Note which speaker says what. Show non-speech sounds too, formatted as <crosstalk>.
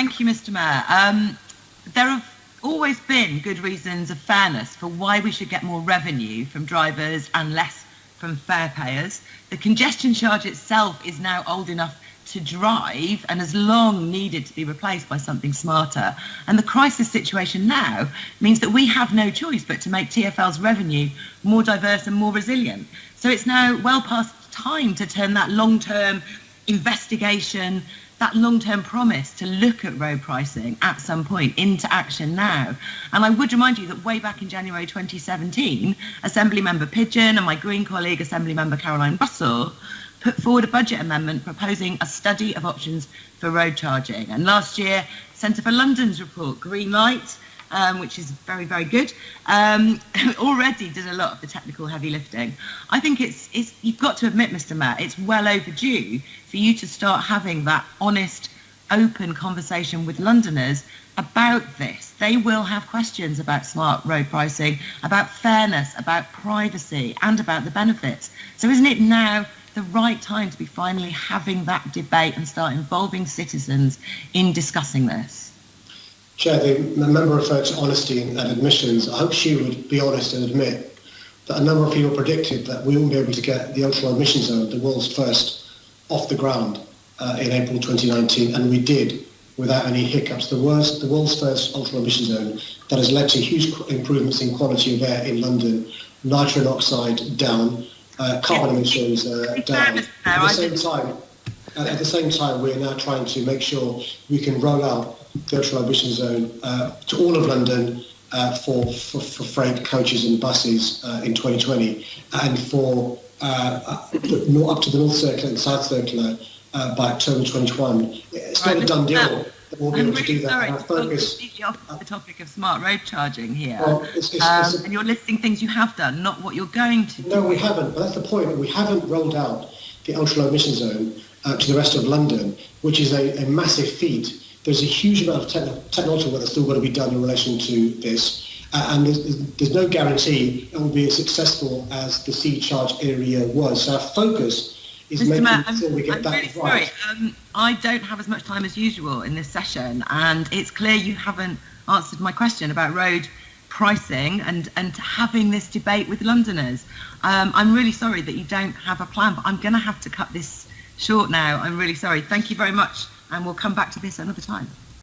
Speaker 1: thank you, Mr. Mayor. Um, there have always been good reasons of fairness for why we should get more revenue from drivers and less from fare payers. The congestion charge itself is now old enough to drive and has long needed to be replaced by something smarter. And the crisis situation now means that we have no choice but to make TfL's revenue more diverse and more resilient. So it's now well past time to turn that long-term investigation that long-term promise to look at road pricing at some point into action now. And I would remind you that way back in January 2017, Assembly Member Pidgeon and my Green colleague, Assembly Member Caroline Russell, put forward a budget amendment proposing a study of options for road charging. And last year, Centre for London's report, Green Light, um, which is very, very good, um, <laughs> already did a lot of the technical heavy lifting. I think it's, it's, you've got to admit, Mr. Mayor, it's well overdue for you to start having that honest, open conversation with Londoners about this. They will have questions about smart road pricing, about fairness, about privacy, and about the benefits. So isn't it now the right time to be finally having that debate and start involving citizens in discussing this?
Speaker 2: Chair, the member referred to honesty and admissions. I hope she would be honest and admit that a number of people predicted that we wouldn't be able to get the ultra-low emission zone, the world's first, off the ground uh, in April 2019, and we did without any hiccups. The world's, the world's first ultra-low emission zone that has led to huge improvements in quality of air in London, nitrogen oxide down, uh, carbon emissions uh, down. At the same time, at the same time, we're now trying to make sure we can roll out virtual emission zone uh, to all of London uh, for, for, for, freight coaches and buses uh, in 2020 and for uh, uh, up to the North Circular and South Circular uh, by October 21. It's not right, a done deal. We'll be
Speaker 1: I'm
Speaker 2: able really to do that.
Speaker 1: Sorry, focus, completely off the topic of smart road charging here. Well, it's, it's, um, it's a, and you're listing things you have done, not what you're going to
Speaker 2: do. No, we haven't. But that's the point. We haven't rolled out the ultra low emission zone to the rest of London, which is a, a massive feat there's a huge amount of te- technology work that's still got to be done in relation to this. Uh, and there's, there's, no guarantee it will be as successful as the C-charge area was. So our focus is Mr. making Matt, sure we get
Speaker 1: I'm
Speaker 2: that
Speaker 1: really
Speaker 2: right.
Speaker 1: Sorry. Um, I don't have as much time as usual in this session, and it's clear you haven't answered my question about road pricing and, and having this debate with Londoners. Um, I'm really sorry that you don't have a plan, but I'm going to have to cut this short now. I'm really sorry. Thank you very much and we'll come back to this another time.